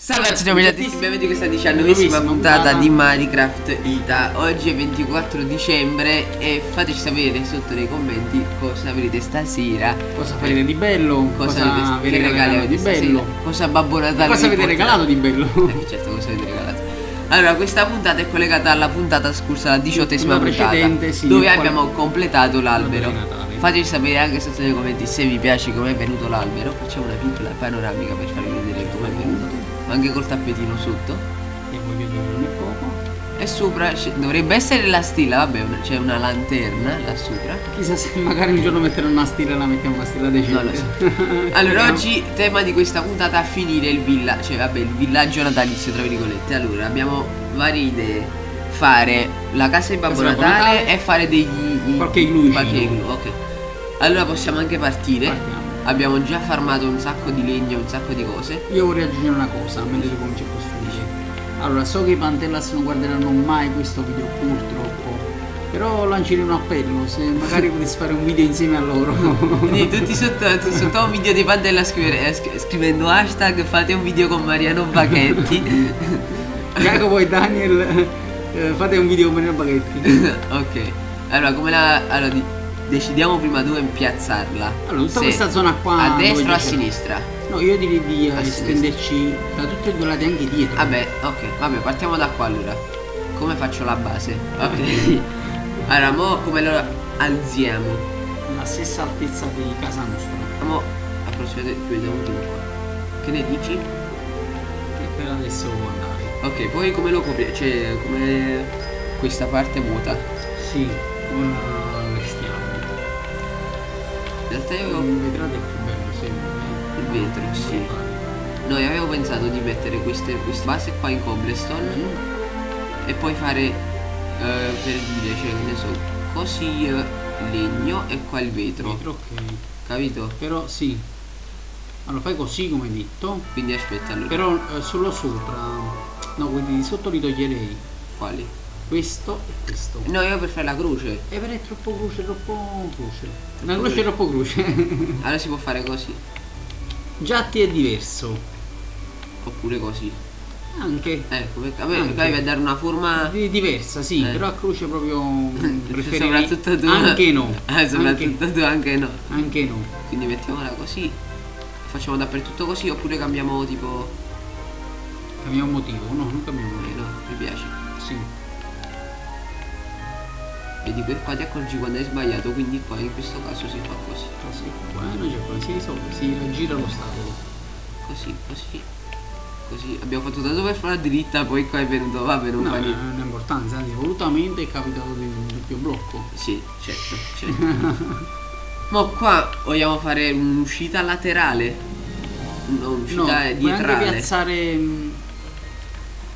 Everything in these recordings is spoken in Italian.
Salve a tutti amici, benvenuti in questa diciannovesima puntata di Minecraft Ita. Oggi è 24 dicembre e fateci sapere sotto nei commenti cosa avrete stasera. Cosa farete di bello? Cosa, Cosa avete, che regali avete di bello? Cosa Babbo Natale Cosa avete regalato di bello? Eh, certo, cosa avete regalato. Allora, questa puntata è collegata alla puntata scorsa, la diciottesima puntata precedente, sì, Dove abbiamo completato l'albero. Fateci sapere anche sotto nei commenti se vi piace come è venuto l'albero. Facciamo una piccola panoramica per farvi vedere Anche col tappetino sotto E dire non è poco. E sopra dovrebbe essere la stilla, vabbè, c'è una lanterna là sopra. Chissà se magari un giorno metterò una stilla e la mettiamo una stilla decente. Non lo so. Allora, oggi tema di questa puntata finire il villaggio, cioè vabbè, il villaggio natalizio tra virgolette. Allora, abbiamo varie idee. Fare la casa di Babbo Natale, Natale. e fare degli Qualche igloo, ok. Allora possiamo anche partire. Partiamo. Abbiamo già farmato un sacco di legno, un sacco di cose. Io vorrei aggiungere una cosa, mentre tu cominci a costruire. Allora, so che i Pantellas non guarderanno mai questo video purtroppo. Però lancerei un appello, se magari potessi fare un video insieme a loro. Quindi tutti sotto, sotto un video di Pandella scrivere- eh, scri- scrivendo hashtag fate un video con Mariano Bacchetti. Jacopo e Daniel, eh, fate un video con Mario Baghetti. ok. Allora, come la. Allora, decidiamo prima dove piazzarla. Allora, tutta Se questa zona qua. A destra o a sinistra? No, io direi di A estenderci da tutti e due lati anche dietro. Vabbè, ok, vabbè, partiamo da qua allora. Come faccio la base? Ok. allora, mo come lo alziamo? La stessa altezza di casa nostra. Mo approssimativamente chiudiamo un po' qua. Che ne dici? Che per adesso può andare. Ok, poi come lo copriamo? Cioè, come questa parte vuota. Sì, restiamo. In realtà io avevo Il vetrate è più bello, sembra. il vetro, sì. Noi avevo pensato di mettere queste, queste base qua in cobblestone e poi fare eh, per dire, cioè che ne so, così eh, legno e qua il vetro. Vetro, ok. Capito? Però sì. Allora fai così come hai detto. Quindi aspetta allora. Però eh, solo sopra. No, quelli di sotto li toglierei. Quali? Questo e questo. No, io per fare la croce. E per è troppo croce, troppo croce. Una croce è troppo croce. Allora si può fare così. Già ti è diverso. Oppure così. Anche. Ecco, perché a me Anche. deve dare una forma. Di- diversa, sì, Eh. però a croce proprio mm, preferirei Soprattutto tu. anche no. Eh, soprattutto anche, tu anche no. anche no. Quindi mettiamola così. Facciamo dappertutto così oppure cambiamo tipo. Cambiamo motivo, no, non cambiamo Eh, motivo. no, mi piace. Sì. Vedi per qua ti accorgi quando hai sbagliato, quindi qua in questo caso si fa così. Così. Bueno, poi si risolve, si aggira l'ostacolo. Così, così. Così. Abbiamo fatto tanto per farla dritta, poi qua è venuto. Vabbè, non No, fa non niente. ha importanza, anzi volutamente è capitato di un doppio blocco. Sì, certo, certo. Ma qua vogliamo fare un'uscita laterale. No, No, un'uscita puoi piazzare mm,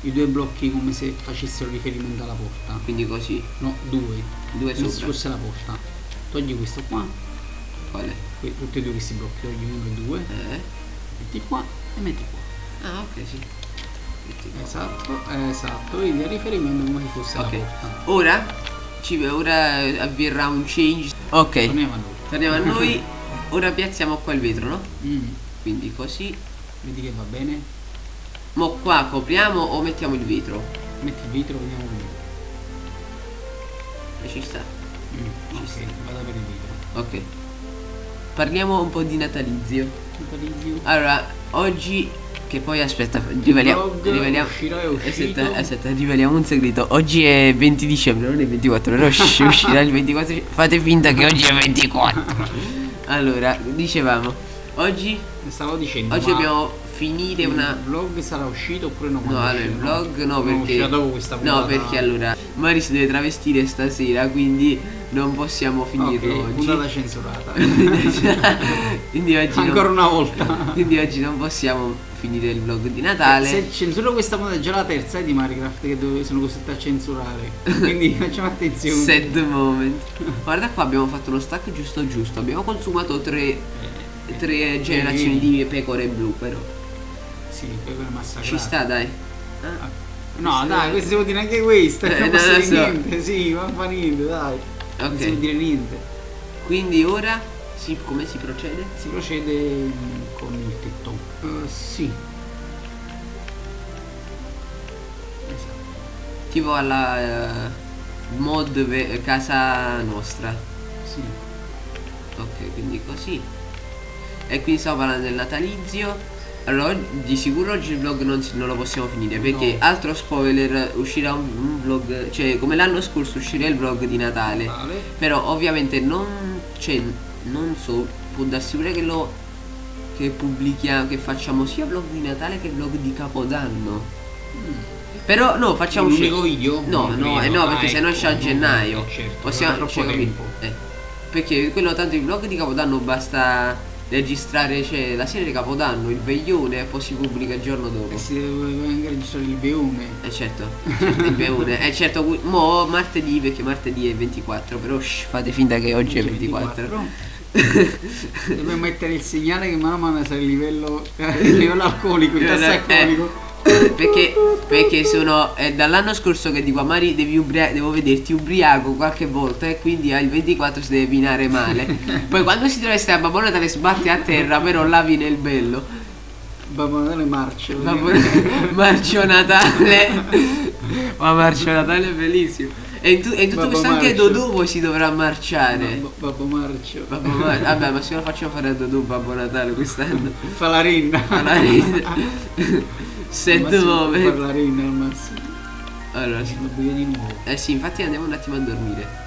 i due blocchi come se facessero riferimento alla porta. Quindi così, No, due. due Come se fosse la porta. Togli questo qua, Quale? que- tutti e due questi blocchi, togli uno e due, Eh? metti qua e metti qua. Ah, ok, sì. Metti qua. Esatto, esatto, vedi a riferimento come se fosse Ok. la porta. Ora, ci, ora avverrà un change. Ok, Torniamo a noi. torniamo a noi. Ora piazziamo qua il vetro, no? Mm, Quindi così. Vedi che va bene? Mo qua copriamo o mettiamo il vetro? Metti il vetro, vediamo come. E ci sta. Mm, Ci ok, sta. vado per il vetro. Ok. Parliamo un po' di natalizio. Natalizio. Allora, oggi che poi aspetta, riveliamo, riveliamo aspetta, aspetta, riveliamo un segreto. Oggi è 20 dicembre, non è 24, però usci- uscirà il 24. Fate finta che oggi è 24. Allora, dicevamo, oggi Stavo dicendo. oggi ma dobbiamo finire una Il vlog sarà uscito oppure no? No, allora il vlog no Non perché dopo questa No, perché allora Mari si deve travestire stasera, quindi non possiamo finirlo Ok, oggi. puntata censurata. quindi oggi non- Ancora una volta. Quindi oggi non possiamo finire il vlog di Natale. Se censuro questa puntata è già la terza eh, di Minecraft che dove sono costretto a censurare. Quindi facciamo attenzione. Sad moment. Guarda qua abbiamo fatto lo stack giusto giusto. Abbiamo consumato tre, tre generazioni di pecore blu, però. Sì, pecore massacrate. Ci sta, dai. Ah, No, dai, questo può dire anche questo. Eh, non non posso dire so. niente. Sì, ma fa niente, dai. Non si può dire niente. Quindi ora si, come si procede? Si procede con il tetto. Eh, sì. Esatto. Tipo alla eh, mod casa nostra. Sì. Ok, quindi così. E quindi stavo parlando del natalizio. Allora, di sicuro oggi il vlog non, non lo possiamo finire perché No. altro spoiler uscirà un, un vlog, cioè come l'anno scorso uscirà il vlog di Natale. Vale. Però ovviamente non cioè, non so, può darsi pure che lo che pubblichiamo, che facciamo sia vlog di Natale che vlog di Capodanno. Però no, facciamo un unico video? No, no, credo. eh, no, Ah, perché se no ecco, esce a no, gennaio. eh, certo, Possiamo cioè. Eh, perché quello tanto il vlog di Capodanno basta registrare cioè, la sera di Capodanno, il veglione e poi si pubblica il giorno dopo. E si deve anche registrare il beone. Eh certo, certo, il veglione. Eh certo, mo martedì perché martedì è 24, però shh, fate finta che oggi è 24. Dobbiamo mettere il segnale che mano a mano sarà il livello, il livello alcolico, il tasso Eh, alcolico. Perché, perché sono è dall'anno scorso che dico a Mari devi ubria- devo vederti ubriaco qualche volta e quindi al 24 si deve pinare male poi quando si trova a Babbo Natale sbatti a terra però là viene il bello Babbo Natale marcio. Babbo- Marcio Natale ma Marcio Natale è bellissimo e in, tu- e in tutto Babbo questo anche Marcio. Dodò poi si dovrà marciare Babbo, Babbo marcio. Babbo Mar- vabbè ma se lo facciamo fare a Dodò Babbo Natale quest'anno Fa la rinna. alla risa set Fa moment la rinna al massimo. allora sì Lo buio di nuovo. Eh sì, infatti andiamo un attimo a dormire.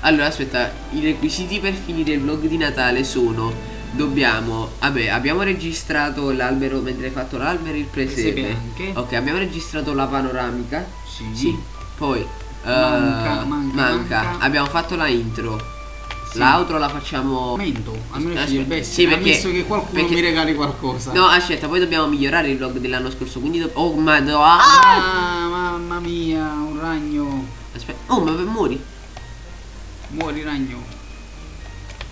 Allora, aspetta, i requisiti per finire il vlog di Natale sono dobbiamo, vabbè, abbiamo registrato l'albero mentre hai fatto l'albero il presepe. Ok, abbiamo registrato la panoramica. Sì. Poi eh, Manca, manca, manca. Abbiamo fatto la intro. Sì. L'outro la facciamo Mento, almeno scegli il best. sì, perché- Ammesso che qualcuno perché- mi regali qualcosa. No, aspetta, poi dobbiamo migliorare il vlog dell'anno scorso, quindi do- Oh, ma no. ah! Ah, mamma mia, un ragno. Aspetta. Oh, ma muori. Muori ragno.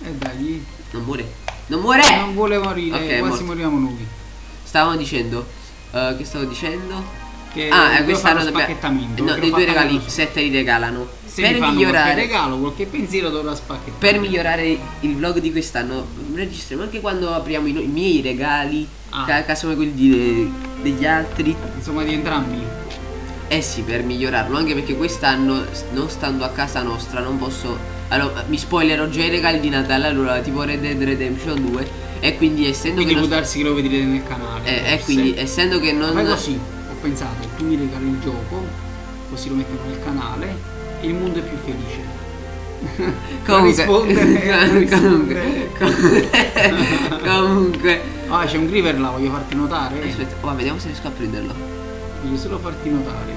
E dai. Non muore. Non muore. Non vuole morire, Ok, è quasi moriamo noi. Stavamo dicendo, eh, che stavo dicendo? Che ah, eh, dobbiamo. spacchettamento. No, dei due regali, così. sette li regalano. Se per migliorare. qualche regalo, qualche pensiero dovrà spacchettare. Per migliorare il vlog di quest'anno, registriamo anche quando apriamo i, i miei regali, Ah. ca- casomai quelli di- degli altri. Insomma, di entrambi. Eh sì, per migliorarlo, anche perché quest'anno, non stando a casa nostra, non posso. Allora, mi spoilerò già i regali di Natale, allora, tipo Red Dead Redemption 2. E quindi essendo Quindi che. può non- darsi che lo vedrete nel canale. eh, e forse. quindi essendo che non. Fai così, pensato, tu mi regali il gioco, così lo mettono nel canale e il mondo è più felice. Comunque, comunque, comunque, comunque. Ah, c'è un Griver là, voglio farti notare. Aspetta, oh, vediamo se riesco a prenderlo. Voglio solo farti notare.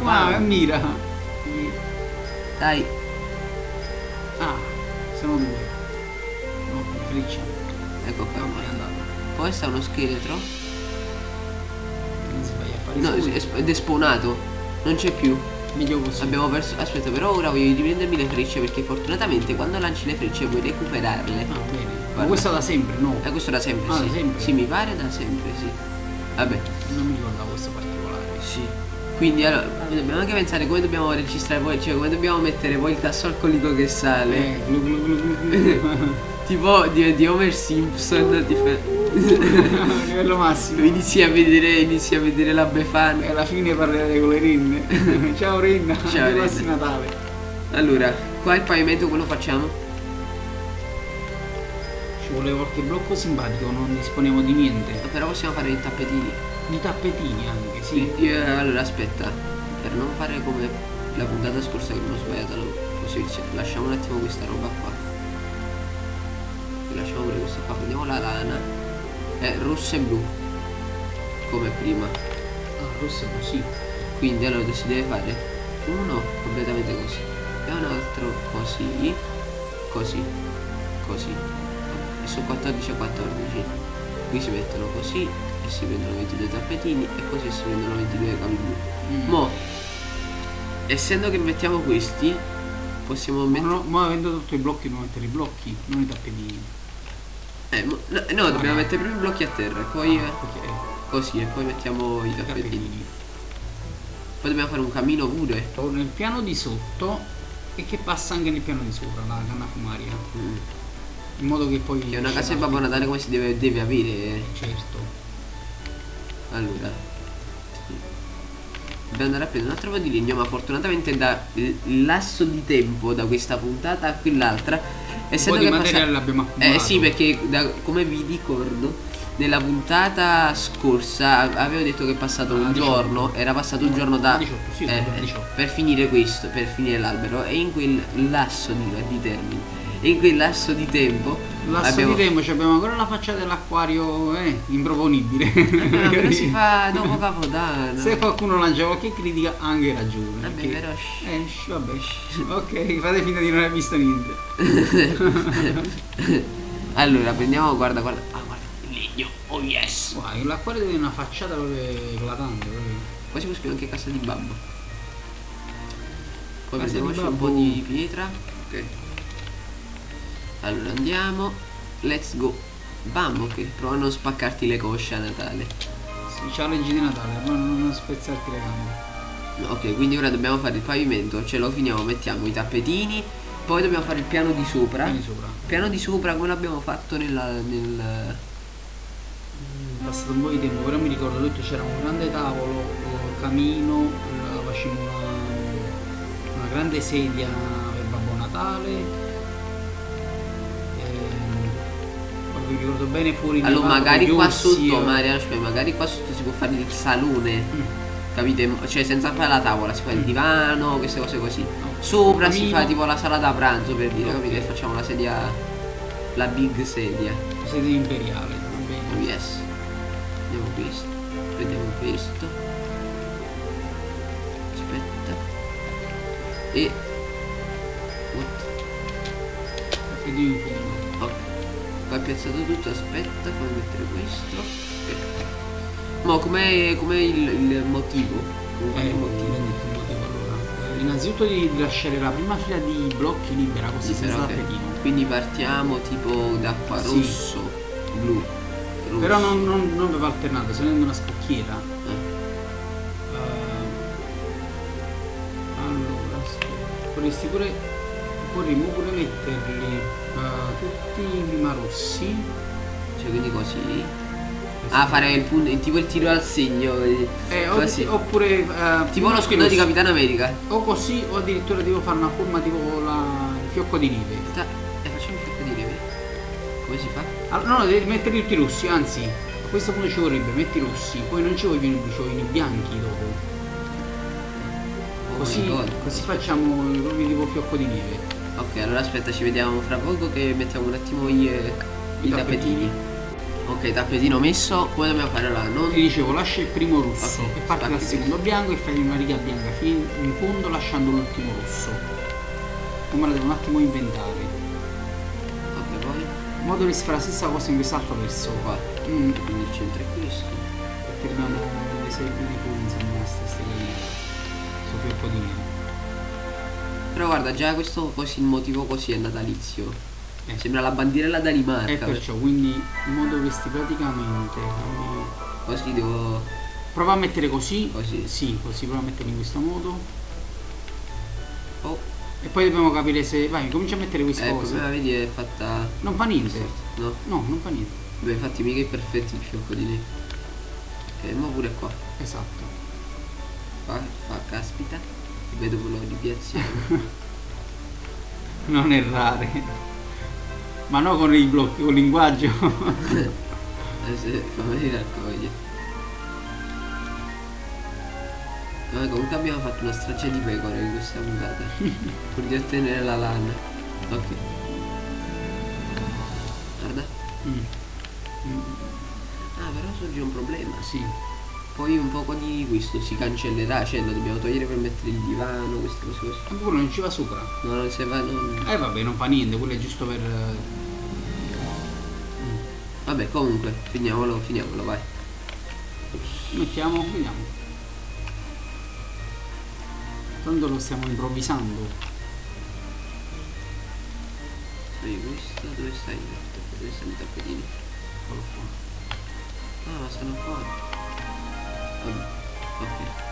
Wow. Ah, mira. Dai, Ah, sono due. No, freccia. ecco qua. Andato. Poi sta uno scheletro. No, ed è spawnato. Non c'è più. Meglio così. Abbiamo perso. Aspetta, però ora voglio riprendermi le frecce perché fortunatamente quando lanci le frecce puoi recuperarle. Ah, bene. Ma Guarda. questo da sempre, no? E questo da sempre, Ah, sì. da sempre? Sì, mi pare da sempre, sì. Vabbè, Non mi ricordavo questo particolare. sì. Quindi allora dobbiamo anche pensare come dobbiamo registrare poi, cioè come dobbiamo mettere poi il tasso alcolico che sale. Eh, glu glu glu. Tipo di, di Homer Simpson ti fa- Livello massimo. inizi a vedere inizi a vedere la Befana E alla fine parlerete con le rinne. Ciao Rinna, Ciao, Rinna. Natale. allora qua il pavimento come lo facciamo Ci vuole qualche blocco simpatico, non disponiamo di niente. però possiamo fare i tappetini Di tappetini anche, sì. Io- allora aspetta per non fare come la puntata scorsa che non ho sbagliato la posizione lasciamo un attimo questa roba qua lasciamo pure questa qua prendiamo la lana è rosso e blu come prima. Ah, rosso è così. quindi allora si deve fare? Uno completamente così. E un altro così così così. E su 14 a 14 qui si mettono così e si prendono 22 tappetini e così si prendono 22 cavi blu. Mm. mo essendo che mettiamo questi possiamo Ma mettere no, ma avendo tolto i blocchi dobbiamo mettere i blocchi, non i tappetini. Eh, no, no, dobbiamo mettere prima i blocchi a terra e poi Ah, ok, così e poi mettiamo i tappetini poi dobbiamo fare un cammino pure Nel piano di sotto e che passa anche nel piano di sopra, la canna fumaria. Mm. In modo che poi... che è una casa di Babbo Natale come si deve, deve avere Certo. allora. Dobbiamo andare a prendere un altro po' di legno, ma fortunatamente da il lasso di tempo da questa puntata a quell'altra, essendo di che materiale passa- l'abbiamo accumulato. Eh sì, perché da- come vi ricordo, nella puntata scorsa avevo detto che è passato Ah, un 18. giorno, era passato un giorno da 18, sì, eh, scusa, 18. per finire questo, per finire l'albero e in quel lasso di, di termini, e in quel lasso di tempo Lasso abbiamo di tempo, ci abbiamo ancora la faccia dell'acquario, eh, improponibile. Ah, però si fa dopo capodanno. Se qualcuno lancia qualche critica, ha anche ragione. Vabbè, perché- però. Eh, vabbè. ok, fate finta di non aver visto niente. allora prendiamo, guarda, guarda. Oh yes. Guarda, l'acquario deve una facciata proprio eclatante. Proprio. Qua si può scrivere anche casa di babbo. Poi Casa di prendiamoci un po' di pietra. Ok. Allora andiamo. Let's go. Bam, ok. Prova a non spaccarti le cosce a Natale. Sì, c'ha legge di Natale, ma non, spezzarti le gambe. Ok, quindi ora dobbiamo fare il pavimento, ce lo finiamo, mettiamo i tappetini, poi dobbiamo fare il piano di sopra. Vieni sopra. Il piano di sopra come l'abbiamo fatto nella, nel... È passato un po' di tempo, però mi ricordo tutto c'era un grande tavolo, eh, camino, eh, facevamo una, una grande sedia per Babbo Natale. poi mi ricordo bene fuori Allora magari qua sotto, eh. Maria, aspetta, magari qua sotto si può fare il salone, Mm. capite? Cioè senza fare la tavola, si fa il Mm. divano, queste cose così. No. Sopra si fa tipo la sala da pranzo per dire, Ok. capite? Facciamo la sedia, la big sedia. Sedia imperiale, va Oh bene. yes. Vediamo questo. Vediamo questo. Aspetta. E. What? Ok. È piazzato tutto, aspetta, fammi mettere questo. Ok. Ma com'è, com'è il, il motivo? Con Eh, il motivo. Eh, Innanzitutto di lasciare la prima fila di blocchi libera così Sì, senza però, ok. tappetino. Quindi partiamo tipo da qua, Sì. rosso, blu. Però non, non, non va alternato, se è una scocchiera. Eh. Eh, allora. Potresti pure, potremmo pure metterli eh, tutti prima rossi. Cioè quindi così. Ah, fare il punto, tipo il tiro al segno. eh, Eh, così. oppure eh, Tipo lo scudo di. Capitano America. O così, o addirittura devo fare una forma tipo la- il fiocco di neve. Aspetta, eh, facciamo un fiocco di neve. Come si fa? Allora, no, devi mettere tutti i rossi, anzi, a questo punto ci vorrebbe, metti i rossi, poi non ci vogliono ci vogliono i bianchi dopo. Oh Così, god. così facciamo proprio tipo fiocco di neve. Ok, allora aspetta, ci vediamo fra poco che mettiamo un attimo i, eh, i tappetini. Ok, tappetino messo, come dobbiamo fare allora? Non... Ti dicevo, lascia il primo rosso Ok, e parti dal secondo bianco e fai una riga bianca fino in fondo lasciando l'ultimo rosso. Come la devo un attimo inventare. Modo che si fa la stessa cosa in quest'altro verso. qua. Mm, Quindi il centro è questo. perché abbiamo le serie di cui insomma queste stelle questo fiocco di neve. Però guarda, già questo così, il motivo così è natalizio. Eh. Sembra la bandiera da Danimarca. E perciò, quindi in modo che sti praticamente Così devo... prova a mettere così, Così. sì, così prova a mettere in questo modo Oh, e poi dobbiamo capire se vai, comincia a mettere queste ecco, cose. come vedi è fatta... Non fa niente. No? No, non fa niente. Beh, infatti mica è perfetto il fiocco di neve. Ok, ma pure qua. Esatto. Fa, fa caspita. Vedo quello di piazziamo. Non errare. Ma no con i blocchi, con il linguaggio. Eh, se- fammi vedere raccoglie. Vabbè, comunque abbiamo fatto una straccia di pecore in questa puntata. pur di ottenere la lana. Ok. Guarda. Mm. Mm, Ah, però sorge un problema. Sì. Poi un poco di questo si cancellerà, cioè lo dobbiamo togliere per mettere il divano, queste cose così. Ma quello non ci va sopra. No, non se va, non... Eh vabbè, non fa niente, quello è giusto per. eh, Vabbè, comunque, finiamolo, finiamolo, vai. Mettiamo, vediamo. Tanto lo stiamo improvvisando. Sai questo, dove stai? Dove stanno i tappetini? Eccolo qua. Ah, ma stanno fuori. Vabbè, ok.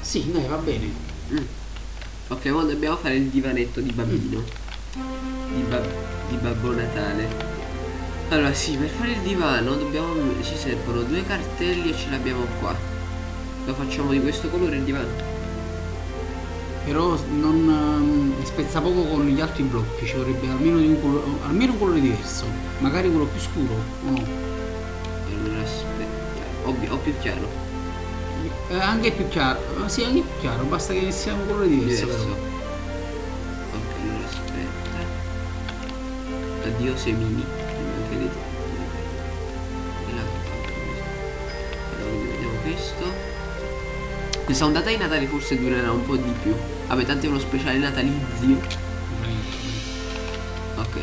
Sì, dai, va bene. Mm. Ok, ora dobbiamo fare il divanetto di bambino. Di, bab- di Babbo Natale. Allora sì, per fare il divano dobbiamo. ci servono due cartelli e ce l'abbiamo qua. Lo facciamo di questo colore il divano. Però non ehm, spezza poco con gli altri blocchi, ci vorrebbe almeno, di un colore, almeno un colore diverso. Magari quello più scuro o no? Allora aspetta. O, o più chiaro. Eh, anche più chiaro. Eh, sì, anche più chiaro, basta che sia un colore diverso. Diverso. però. Ok, allora aspetta. Addio semini. Questa ondata di Natale forse durerà un po' di più. Vabbè, tanto è uno speciale natalizio. Ok.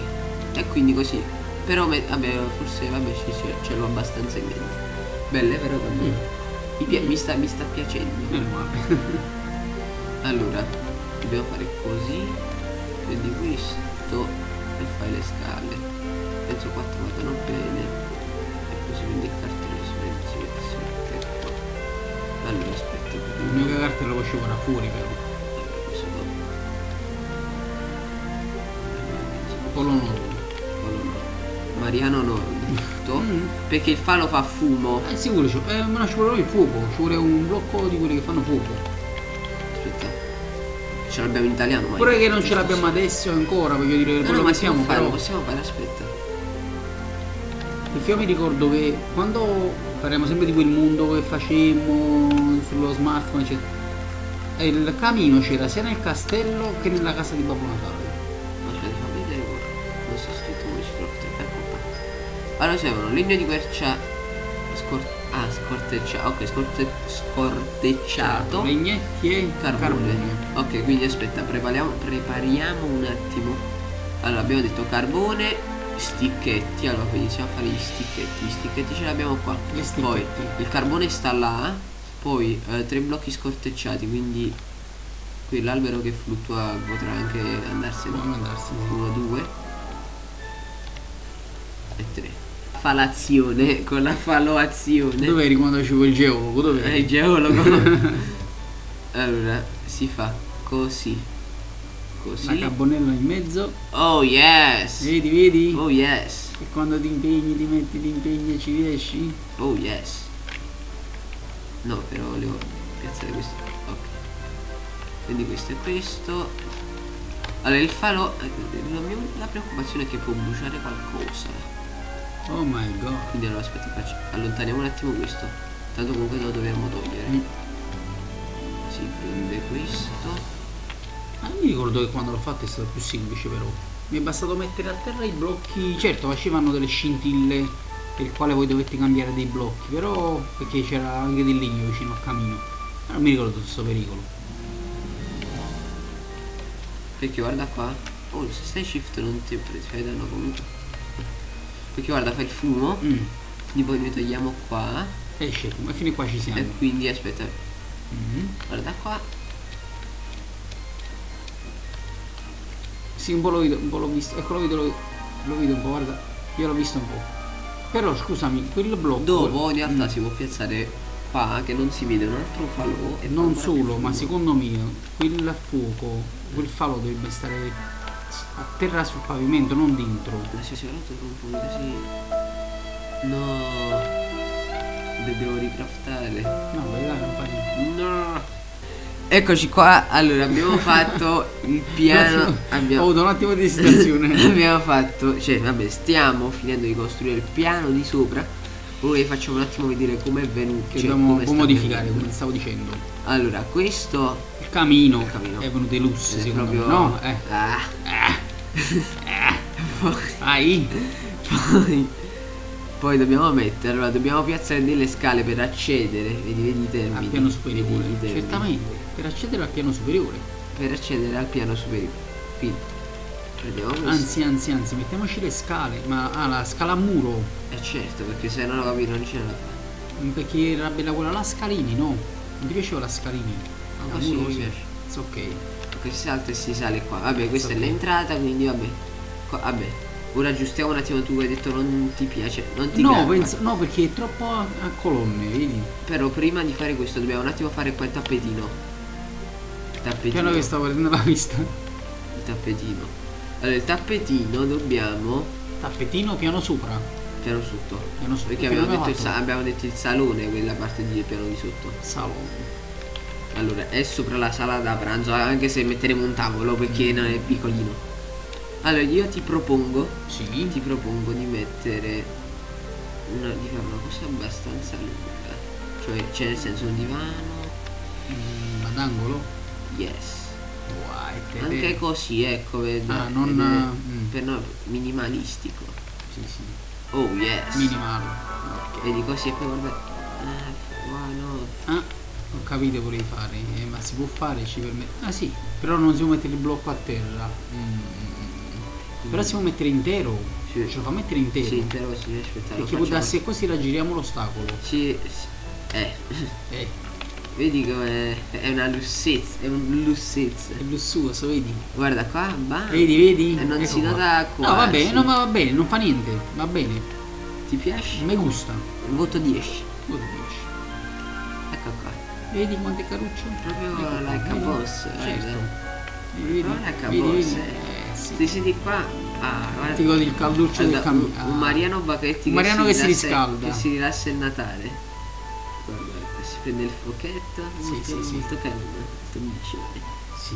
E quindi così. Però vabbè, forse vabbè ci, ci- ce l'ho abbastanza in mente. Belle però vabbè. Mm. Mi, mi sta, mi sta piacendo. Allora, dobbiamo fare così. Prendi questo e fai le scale. Penso 4 vadano bene. E così prendi il cartello si mette, si mette, si mette qua. Allora aspetta. L'unica carta lo facevo da fuori però. Polo no. Quello no. Mariano Nordo. Mm. Perché il falo fa fumo. Eh sicuro, ci- eh, ma no, ci vuole il fuoco, ci vuole un blocco di quelli che fanno fuoco. Aspetta. Ce l'abbiamo in italiano, ma Pure che non ce l'abbiamo adesso ancora, voglio dire, No, no, quello ma siamo fare, però. possiamo fare, aspetta. Perché io mi ricordo che quando parliamo sempre di quel mondo che facemmo sullo smartphone, eccetera, e il camino c'era sia nel castello che nella casa di Babbo Natale. Aspetta, fammi vedere qua. Non sta scritto come ci trovo. Qua. Allora servono legno di quercia. Scor ah, scortecciato. Ok, scorte scortecciato. Legnetti e Carbone. Ok, quindi aspetta, prepariamo, prepariamo un attimo. Allora, abbiamo detto carbone, sticchetti. Allora, quindi a fare gli sticchetti. Gli sticchetti ce l'abbiamo qua. Gli Poi sticchetti. il carbone sta là. Poi eh, tre blocchi scortecciati, quindi qui l'albero che fluttua potrà anche andarsene. Può andarsene. 1, 2 e 3. Falazione con la faloazione. Dove eri quando facevo il geologo? Dove Eh, il geologo. allora, si fa così. La Così. carbonella in mezzo. Oh yes. Vedi, vedi? Oh yes. E quando ti impegni, ti metti, ti impegni e ci riesci? Oh yes. No, però volevo piazzare questo. Ok. Quindi questo è questo. Allora il falo. eh, La, mia, la preoccupazione è che può bruciare qualcosa. Oh my god. Quindi allora aspetta, faccio, allontaniamo un attimo questo. Tanto comunque lo dobbiamo togliere. Mm. Si prende questo. Ah, mi ricordo che quando l'ho fatto è stato più semplice però. Mi è bastato mettere a terra i blocchi. Certo, facevano delle scintille per il quale voi dovete cambiare dei blocchi, però perché c'era anche del legno vicino al camino. Ma non mi ricordo questo pericolo. Perché guarda qua. Oh, se stai shift non ti fai danno comunque. Perché guarda, fa il fumo. Mm. Quindi poi noi togliamo qua. Esce, ma fino qua ci siamo. E quindi aspetta. Mhm. Guarda qua. Sì, un po' l'ho vedo, un po' l'ho visto. Ecco, lo vedo, lo, lo vedo un po', guarda. Io l'ho visto un po'. Però scusami, quel blocco. Dopo in realtà Mm. si può piazzare qua che non si vede un altro falò. E Non solo, ma secondo me quel fuoco, quel falò dovrebbe stare a terra sul pavimento, non dentro. Ma si è rotto con un po' così. No. Devo ricraftare. No, vai là, non fa niente. No. Eccoci qua, allora abbiamo fatto il piano. Ho Abbiamo, avuto un attimo di esitazione. abbiamo fatto, cioè vabbè, stiamo finendo di costruire il piano di sopra. Ora vi faccio un attimo vedere com'è venuto. che cioè, dobbiamo come modificare, venendo. come stavo dicendo. Allora, questo Il camino, Il camino. è venuto in lusso, è secondo proprio. me. No? Eh. Ah. Poi, Ai. poi, poi dobbiamo mettere, allora dobbiamo piazzare delle scale per accedere. Vedi, vedi i termini. Al piano superiore. Certamente. Per accedere al piano superiore. Per accedere al piano superiore. Quindi prendiamo questo. Anzi, anzi, anzi, mettiamoci le scale. Ma ah, la scala a muro. Eh certo, perché se no capito non ce la. Perché era bella quella la scalini, no? Non ti piaceva la scalini? Ma A così muro mi piace. It's ok. Perché si salta e si sale qua. Vabbè, questa è Ok. l'entrata, quindi vabbè. Qua- vabbè. Ora aggiustiamo un attimo tu hai detto non ti piace, non ti No, penso, no, perché è troppo a, a colonne, vedi? Però prima di fare questo dobbiamo un attimo fare qua il tappetino. Il tappetino. Piano che stavo prendendo la vista. Il tappetino. Allora il tappetino dobbiamo. Tappetino piano sopra. Piano sotto. Piano sotto. Perché abbiamo detto, il abbiamo detto il salone, quella parte di piano di sotto. Salone. Allora, è sopra la sala da pranzo, anche se metteremo un tavolo perché non è piccolino. Allora, io ti propongo, Sì. ti propongo di mettere una, di fare una cosa abbastanza lunga. Cioè, c'è nel senso un divano. Mm, ad angolo? Yes. Guai, te- Anche così, ecco, vedo. Ah, non, vedo- mm. per no, minimalistico. Sì, sì. Oh yes. Minimale. Ok. Vedi così e poi guarda. Ah, wow, no. Ah, ho capito volevi fare, eh, ma si può fare, ci permette. Ah sì, però non si può mettere il blocco a terra. Mm. Però si può mettere intero. Sì. Ce lo fa mettere intero. Sì, intero così, aspetta. lo Perché può darsi che così raggiriamo l'ostacolo. Sì, sì. Eh. Eh, Vedi come è una lussezza, è un lussezza. è lussuoso, vedi? Guarda qua, va. Vedi, vedi? E non Ecco si nota qua. No, va bene, no, ma va bene, non fa niente, va bene. Ti piace? Mi gusta. Voto 10. Voto 10. Ecco qua. Vedi quante carucce? Proprio Ecco qua, like a vedi? boss, guarda. Certo. Vedi, vedi, Proprio like a vedi, boss, vedi? eh. Eh, sì. Ti senti qua? Ah, guarda. Ti godi il calduccio del Guarda, un, un Mariano Bacchetti Un Mariano che si rilassa- riscalda. Che si rilassa il Natale. Prende il fuocchetto. Sì, molto, sì, sì. molto carino. Molto micione. Sì,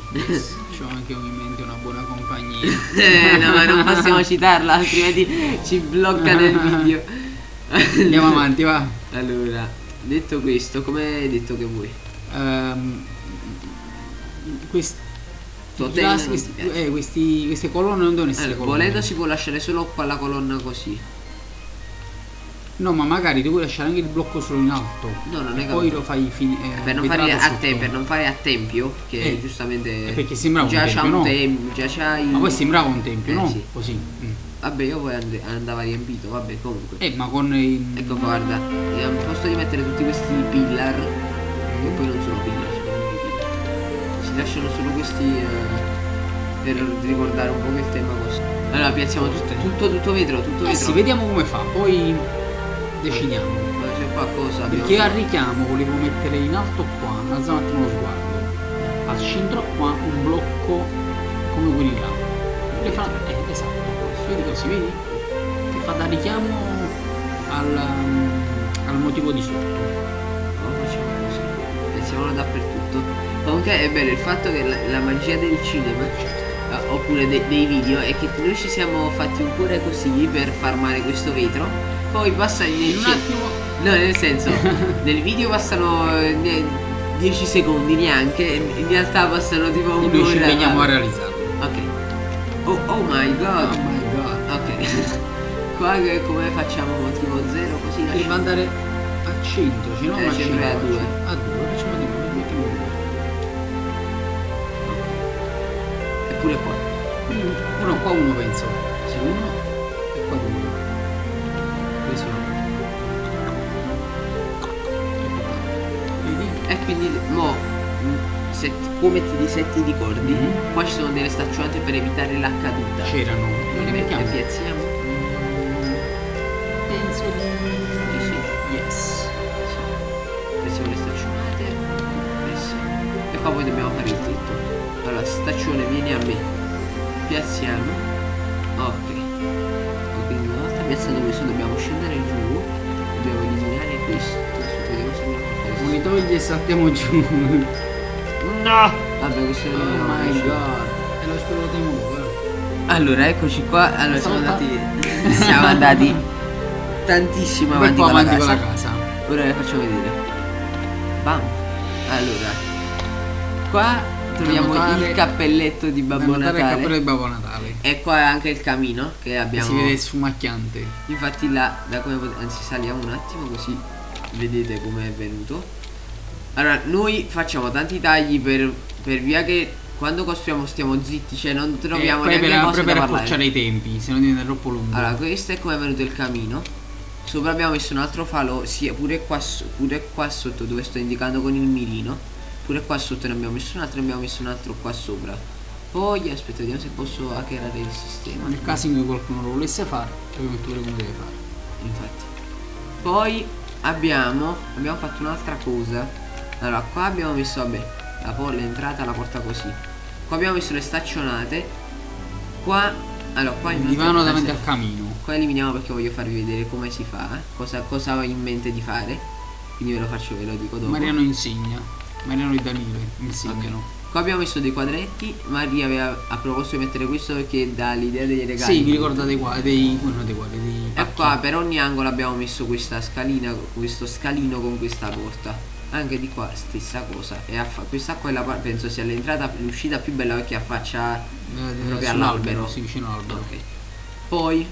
c'ho anche in mente una buona compagnia. Eh, no, ma non possiamo citarla, altrimenti ci bloccano il video. Andiamo avanti, va. Allora, detto questo, come hai detto che vuoi? Ehm, ti questi, piace? eh, questi- queste colonne non devono essere Allora, colonne. volendo si può lasciare solo qua la colonna così. No, ma magari puoi lasciare anche il blocco solo in alto. No, non è poi lo fai finire. Per non, fare a te, per non fare a tempio, che Eh, giustamente eh, perché sembrava un già tempio, c'ha un no? tempio, già c'hai. Ma poi sembrava un tempio, Eh, no? sì. Così. mm. Vabbè, io poi and- andava riempito, vabbè, comunque. Eh, ma con il. Ecco guarda, al posto di mettere tutti questi pillar, che poi non sono pillar, sono pillar. Si lasciano solo questi eh, per ricordare un po' che il tema così. Allora piazziamo tutto, tutto, tutto vetro, tutto Eh vetro. sì, vediamo come fa, poi decidiamo. C'è qualcosa. Perché al richiamo volevo mettere in alto qua, alza un attimo lo sguardo. Al centro qua un blocco come quelli là. Le fa. Eh, esatto. Vedi così, vedi? Che fa da richiamo al, al motivo di sotto. No, facciamo così. Pensiamolo dappertutto. Comunque è bello il fatto che la, la magia del cinema, eh, oppure de- dei video, è che noi ci siamo fatti un cuore così per farmare questo vetro. Poi passa In un attimo. No, nel senso, nel video passano 10 secondi neanche, in realtà passano tipo E noi ci un'ora. impegniamo a realizzarlo. Ok. Oh, oh my Oh god. my god. Ok. Qua che come facciamo tipo 0 così Devi lasciamo. andare al centro, cioè non Eh, sempre a due. A due, facciamo di due, mettiamo due. Eppure qua. Mm, Uno qua uno penso. Sì, uno come ti disetti di cordi, Mhm. qua ci sono delle staccionate per evitare la caduta. C'erano. Non le Le mettiamo? piazziamo? Mm, Penso di Sì, sì. Yes. Pressiamo le staccionate. Presso. E qua poi dobbiamo fare il tetto. Allora, staccione, vieni a me. Piazziamo. Ok. Ok, quindi una volta piazzato questo dobbiamo scendere giù. Dobbiamo eliminare questo. Adesso vediamo se riusciamo a fare Non li togli e saltiamo giù. No! Vabbè, questo Oh non my god. E lo spero di nuovo. eh. Allora, eccoci qua. Allora, siamo andati. Siamo andati tantissimo avanti, con, avanti la con casa. la casa. Ora le faccio vedere. Bam. Allora. Qua troviamo notare- il cappelletto di Babbo notare il Natale. cappello di Babbo Natale. E qua è anche il camino che abbiamo. si vede sfumacchiante. Infatti là, da come potete. Anzi, saliamo un attimo così vedete come è venuto. Allora, noi facciamo tanti tagli per, per via che quando costruiamo stiamo zitti, cioè non troviamo e poi neanche per, cose poi da per parlare. accorciare i tempi, se no diventa troppo lungo. Allora, questo è come è venuto il camino. Sopra abbiamo messo un altro falo, sia pure qua, pure qua sotto dove sto indicando con il mirino. Pure qua sotto ne abbiamo messo un altro e abbiamo messo un altro qua sopra. Poi aspetta, vediamo se posso hackerare il sistema. Nel caso in cui qualcuno lo volesse fare, ovviamente pure come deve fare. Infatti. Poi abbiamo, abbiamo fatto un'altra cosa. Allora, qua abbiamo messo, vabbè, la po- l'entrata, la porta così. Qua abbiamo messo le staccionate. Qua allora qua Il divano davanti al camino. Qua eliminiamo perché voglio farvi vedere come si fa, eh, cosa, cosa ho in mente di fare. Quindi ve lo faccio, ve lo dico dopo. Mariano insegna. Mariano e Danile insegnano. Qua abbiamo messo dei quadretti, Maria aveva ha proposto di mettere questo perché dà l'idea dei regali. Sì, mi ricorda dei quadri, dei, non dei quadri, dei E qua per ogni angolo abbiamo messo questa scalina, questo scalino con questa porta. Anche di qua stessa cosa. E affa- questa qua è la par- penso sia l'entrata, l'uscita più bella perché affaccia Eh, proprio all'albero. sì, vicino all'albero. Ok. Poi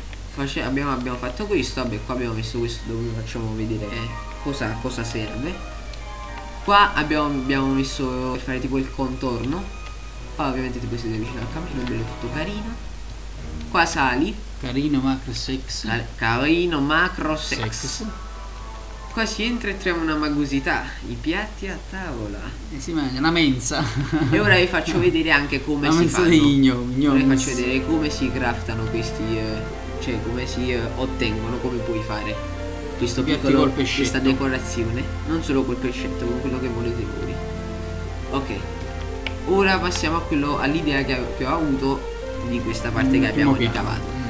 abbiamo, abbiamo fatto questo, vabbè qua abbiamo messo questo dove facciamo vedere cosa, cosa serve. Qua abbiamo, abbiamo messo per fare tipo il contorno. Qua ovviamente tipo siete vicino al camino, bello tutto carino. Qua sali, Carino, macro, sex. carino, macro, sex. sex. Qua si entra e troviamo una magusità, i piatti a tavola. E si mangia una mensa. E ora vi faccio vedere anche come una si fanno. gnomi. Ora vi faccio vedere come si craftano questi, eh, cioè come si eh, ottengono, come puoi fare questo piccolo, questa decorazione, non solo col pescetto, con quello che volete voi. Ok, ora passiamo all'idea che, che ho avuto di questa parte Mm, che abbiamo ricavato.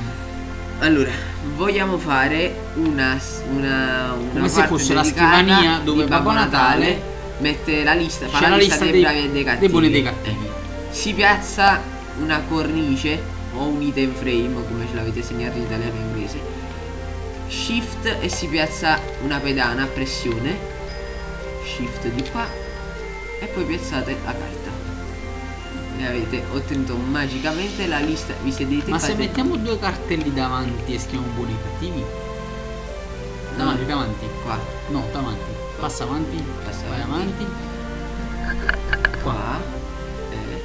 Allora, vogliamo fare una, una, una Come se fosse la scrivania dove Babbo Natale mette la lista, fa la la lista, lista dei, dei- bravi e dei cattivi. dei buoni e dei cattivi. Eh. Si piazza una cornice o un item frame, come ce l'avete segnato in italiano e in inglese. Shift e si piazza una pedana a pressione. Shift di qua e poi piazzate la carta. E avete ottenuto magicamente la lista. Vi sedete Ma fate- se mettiamo due cartelli davanti e scriviamo buoni cattivi? Davanti, davanti. qua, No, davanti. Passa avanti. Passa vai avanti. avanti. qua e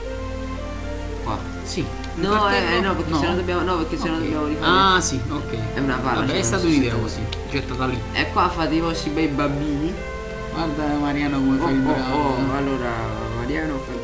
qua. Sì. No, cartello? eh, no, perché se no dobbiamo. No, perché se no dobbiamo rifare. Ah, sì, ok. È una palla. Vabbè, cioè, è stata un'idea così. Gettata lì. E qua fate i vostri bei bambini. Guarda Mariano come Oh, fai il oh, bravo. oh, allora Mariano fate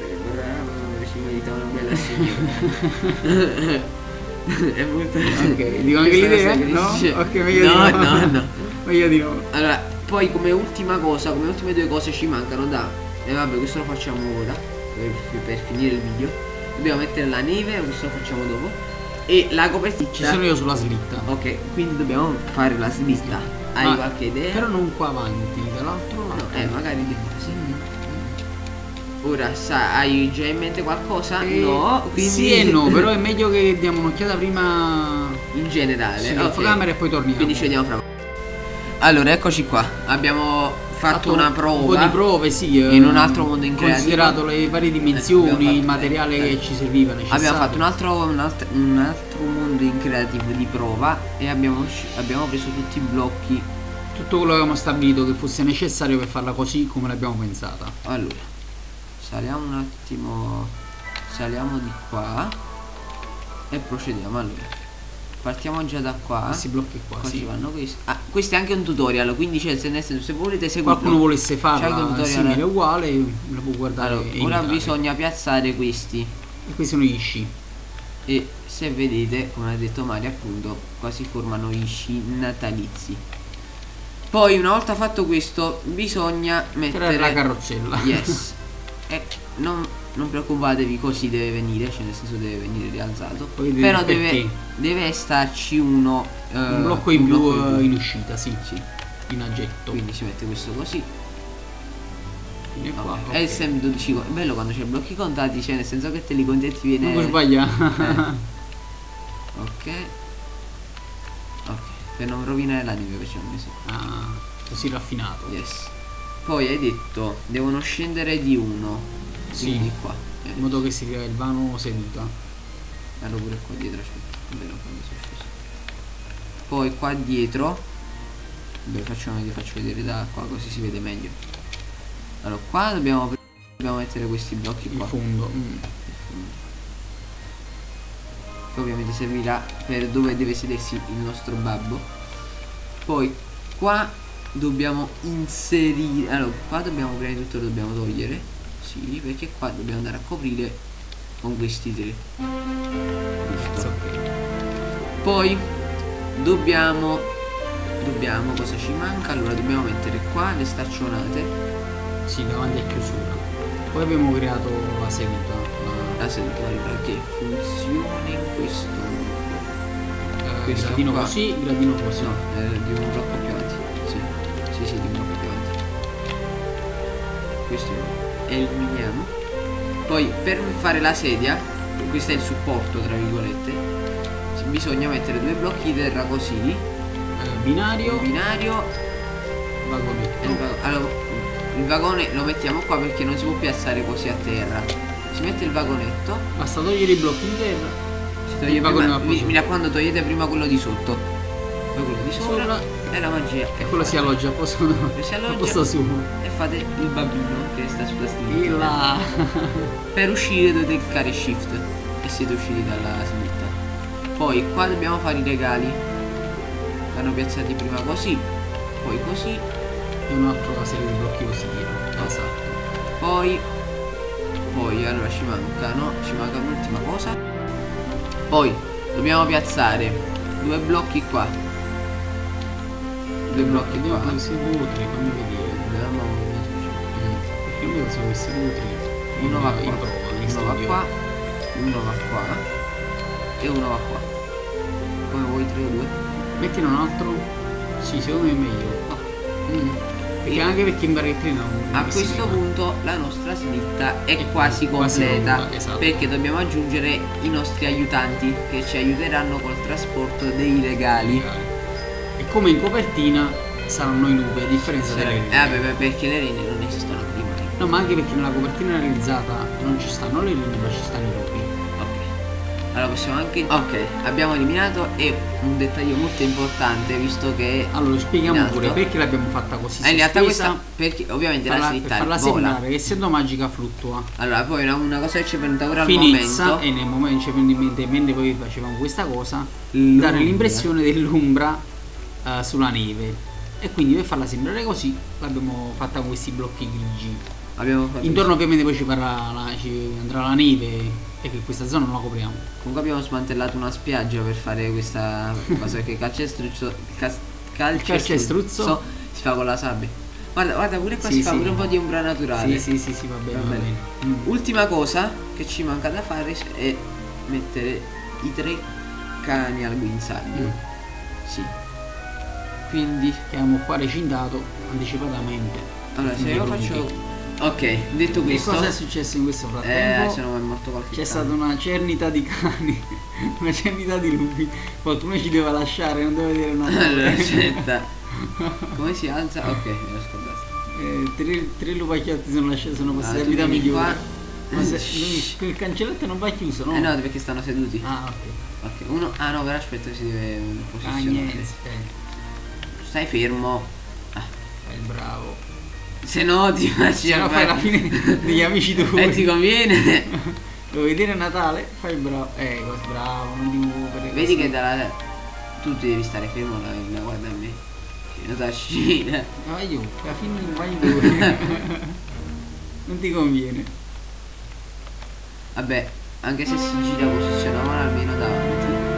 bella signora. è molto Ok, dico anche l'idea? No? Ok, meglio no, di no. no, no. Meglio di no. Allora, poi come ultima cosa, come ultime due cose ci mancano da. E vabbè, questo lo facciamo ora. Per, per finire il video. Dobbiamo mettere la neve, questo lo facciamo dopo. E la copertina. Ci sono io sulla slitta. Ok, quindi dobbiamo fare la slitta. Hai Ma- qualche idea? Però non qua avanti, dall'altro lato. No, eh, magari di qua, sì. Ora sa, hai già in mente qualcosa? Eh, no, quindi Sì e no, però è meglio che diamo un'occhiata prima in generale. sì, ok. camera e poi torniamo. Quindi ci vediamo fra Allora, eccoci qua. Abbiamo fatto, una prova. Un po' di prove, sì. eh, in un altro mondo increativo. Considerato le varie Eh, dimensioni, abbiamo fatto- il materiale eh, che ci serviva necessario. Abbiamo fatto un altro, un, alt- un altro mondo in creativo di prova e abbiamo, abbiamo preso tutti i blocchi. Tutto quello che avevamo stabilito che fosse necessario per farla così come l'abbiamo pensata. Allora, saliamo un attimo, saliamo di qua e procediamo. Allora, partiamo già da qua. Questi blocchi qua, Qua sì. vanno questi. Ah, questo è anche un tutorial, quindi c'è se, senso, se volete seguirlo. Qualcuno volesse tutorial. simile uguale, la può guardare Allora, ora bisogna piazzare questi. E questi sono gli sci. E se vedete, come ha detto Mario, appunto, qua si formano gli sci natalizi. Poi, una volta fatto questo, bisogna Mettere mettere la carrozzella. Yes. e non, non preoccupatevi, così deve venire, cioè nel senso deve venire rialzato. Poi Però deve, deve starci uno. eh, un blocco in un più blocco in eh, più. in uscita, sì. Sì. In aggetto. Quindi si mette questo così. Fine qua, Vabbè. ok. È sempre 12 co- È bello quando c'è blocchi contati, cioè nel senso che te li conti e ti viene. Non puoi sbagliare. Ok. Ok. Per non rovinare la neve perciò ho messo. ah, così raffinato. Yes. Poi hai detto devono scendere di uno. Sì. Quindi qua. In modo che si crea il vano seduta. Vado pure qua dietro, aspetta. Sceso. Poi qua dietro. Beh, facciamo vi faccio vedere da qua così si vede meglio. Allora qua dobbiamo, dobbiamo mettere questi blocchi Il qua. fondo. mm. che ovviamente servirà per dove deve sedersi il nostro babbo poi qua dobbiamo inserire allora qua dobbiamo prima di tutto lo dobbiamo togliere sì perché qua dobbiamo andare a coprire con questi tre giusto poi dobbiamo dobbiamo cosa ci manca allora dobbiamo mettere qua le staccionate Sì, davanti a chiusura. Poi abbiamo creato la seduta. la- la seduta che funziona in questo modo Questo gradino qua. così, gradino così. No, eh, di un blocco Questo eliminiamo. Poi per fare la sedia, questo è il supporto tra virgolette, bisogna mettere due blocchi di terra così, binario, binario vagonetto. e il va- allora, il vagone lo mettiamo qua perché non si può piazzare così a terra. Si mette il vagonetto, Basta togliere i blocchi di terra. si toglie Il vagone prima, mi, mi raccomando togliete prima quello di sotto. Poi quello di sopra, Sopra. E la magia. E quello si alloggia a posto, si alloggia. posto suo. e fate il bambino che sta sulla là. Per uscire dovete cliccare shift e siete usciti dalla slitta. Poi qua dobbiamo fare i regali. Vanno piazzati prima così, poi così, E un'altra serie di blocchi così dietro. Esatto. poi poi allora ci mancano, ci manca un'ultima cosa. Poi dobbiamo piazzare due blocchi qua. Due blocchi Vediamo qua. questi due o tre, fammi vedere. Succede. Mm. Perché io sono questi due o tre. Uno va qua, uno va qua, uno va qua e uno va qua. Come vuoi 3 o 2? Mettine un altro. Sì, secondo me è meglio. Mm. Perché anche perché in barrettina non A questo punto la nostra slitta è È quasi quasi completa pronta, esatto. perché dobbiamo aggiungere i nostri aiutanti che ci aiuteranno col trasporto dei regali. Come in copertina saranno i lupi, a differenza delle Eh rene. vabbè, beh, perché le rene non esistono prima. No, ma anche perché nella copertina realizzata non ci stanno le rene, ma ci stanno i lupi. Ok. Allora possiamo anche. Ok, abbiamo eliminato e un dettaglio molto importante visto che. Allora, spieghiamo alto. pure perché l'abbiamo fatta così. Ah, in realtà questa. Perché ovviamente farla, la per slitta farla vola. sembrare che essendo magica fluttua. Allora, poi una, una cosa che ci è venuta ora al Finezza momento. e nel momento ci è venuto in mente mentre poi facevamo questa cosa dare l'impressione dell'umbra eh, sulla neve e quindi per farla sembrare così l'abbiamo fatta con questi blocchi grigi Abbiamo fatto intorno ovviamente poi ci, farà la- ci andrà la neve e che questa zona non la copriamo Comunque abbiamo smantellato una spiaggia per fare questa cosa che calcestruzzo cas- calcestruzzo? si fa con la sabbia. Guarda, guarda pure qua Sì, si fa sì. pure un po' di ombra naturale. sì sì sì sì va bene Va bene, Mm. Ultima cosa che ci manca da fare è mettere i tre cani al guinzaglio. Mm. Sì. Quindi, che abbiamo qua recintato anticipatamente allora se io faccio Ok, detto che questo, cosa è successo in questo eh, frattempo? se no è morto qualche C'è stata una cernita di cani, una cernita di lupi. Qualcuno ci deve lasciare, non deve vedere una Allora, aspetta. Come si alza? Ok, me l'ho scordato. Eh, tre, tre lupacchiotti sono lasciati, sono passati Ah, a tu vita migliore. Ma se, il cancelletto non va chiuso, no? Eh no, perché stanno seduti. Ah, ok. Ok, uno. Ah no, però aspetta, si deve Ah, posizionare. niente. Eh, Stai fermo. Ah, fai il bravo. se no ti faccio. Se no fai la fine degli amici tuoi. E ti conviene. Lo vedere Natale? Fai il bravo. Eh, bravo, non ti muovere. Vedi che dalla. Tu devi stare fermo la, la guarda a me. Che non t'ascina. Vai io, alla fine vai voi. non ti conviene. Vabbè, anche se si gira posizioniamola almeno davanti.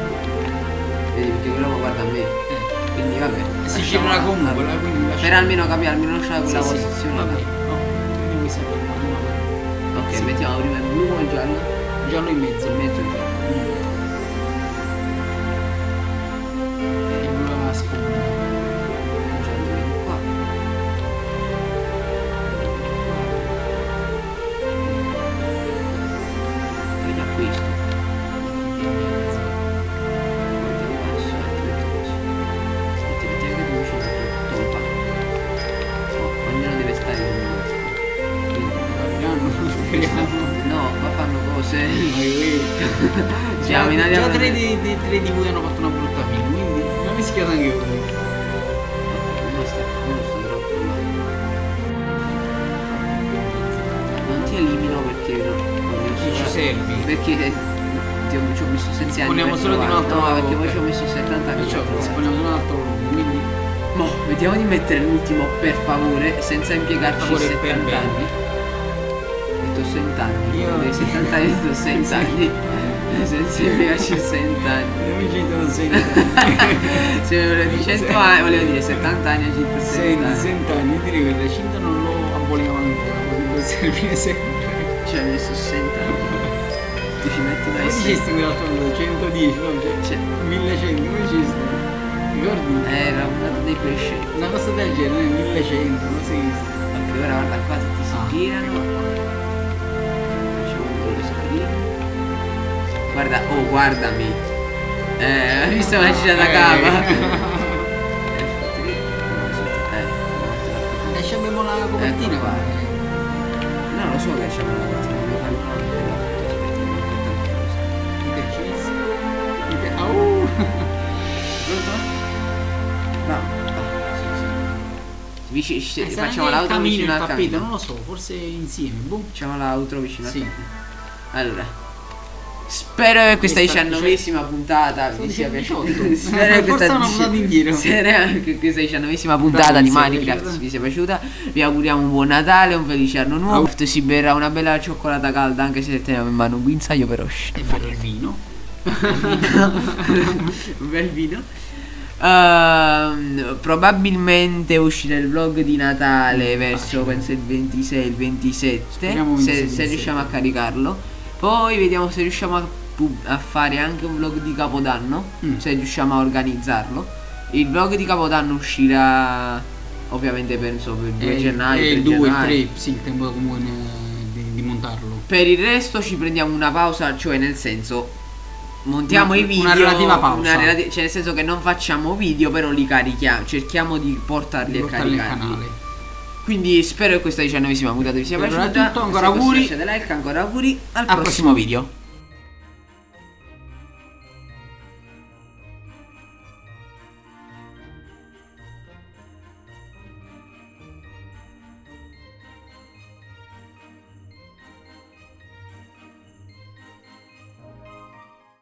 Vedi perché quello guarda a me. Eh. Quindi vabbè. E si girerà comunque, vabbè. la- quindi Per almeno capire, almeno lasciare quella Sì, sì, posizione. va là. bene. No, quindi questa è la prima. Ok, Sì. mettiamo prima il blu o il giallo? Giallo in mezzo. In mezzo giallo. Mo, vediamo di mettere l'ultimo per favore, senza impiegarci Per favore, per 70 bene. anni. Ho detto 60 anni. Io- Dei 70 anni ho detto 60 anni. senza impiegarci 60 anni. gli amici non senti. Se volevo dire 100 anni, volevo dire 70 anni a 160 Senti, anni. senti anni, direi che il recinto non lo aboliamo ancora, potrebbe servire sempre. Ci ha messo 60 anni. ci metti Come questo. dicesti quell'altro numero? 110, no? Cioè, Cioè, 1100, come dicesti? Ricordi? era un dato dei pesci. Una cosa del genere, 1100, così. Ok, ora guarda qua tutti si Ah. girano. Facciamo un po' di screen. Guarda, oh guardami. Eh, hai visto la cina da Eh. cava? Eh, Adesso abbiamo la copertina qua. No, lo so che c'è una copertina, Vici- ci- Eh, facciamo l'auto camino, vicino al tappeto, camino. non lo so, forse insieme, boh. Facciamo l'auto vicino Sì. al camino. Allora. Spero che questa diciannovesima puntata vi sia 18. piaciuta. Spero che Forse questa che questa diciannovesima puntata di Minecraft vi sia piaciuta. Vi auguriamo un buon Natale, un felice anno nuovo. Au. Si berrà una bella cioccolata calda anche se teniamo in mano un guinzaglio però. E fare il vino. un bel vino. Ehm, probabilmente uscirà il vlog di Natale verso penso il 26, il 27 Speriamo se, 26, se riusciamo a caricarlo. Poi vediamo se riusciamo a, a fare anche un vlog di Capodanno, Mm. se riusciamo a organizzarlo. Il vlog di Capodanno uscirà ovviamente penso per il 2 E- gennaio. E 3 il 2, il gennaio. 3, sì, il tempo comunque ne- di, di montarlo. Per il resto ci prendiamo una pausa, cioè nel senso montiamo Una- i video. una relativa pausa. una relati- cioè nel senso che non facciamo video, però li carichiamo, cerchiamo di portarli Di e portarli canale. Quindi spero che questa diciannovesima puntata vi sia piaciuta. tutto, ancora auguri. lasciate like, ancora auguri. Al, Al prossimo prossimo video.